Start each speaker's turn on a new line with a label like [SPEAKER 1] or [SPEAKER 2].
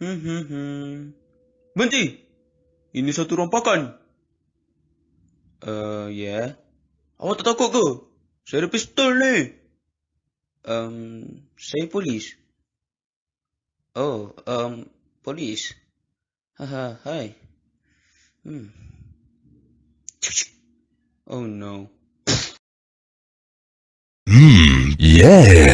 [SPEAKER 1] Hmm, hmm. hmm, Berhenti! Ini satu rompakan. Eh, uh, ya. Yeah. Awak tak takut ke? Saya ada pistol ni. Um, saya polis. Oh, um, polis. Haha, hai. Hmm. Oh no.
[SPEAKER 2] Hmm, yeah.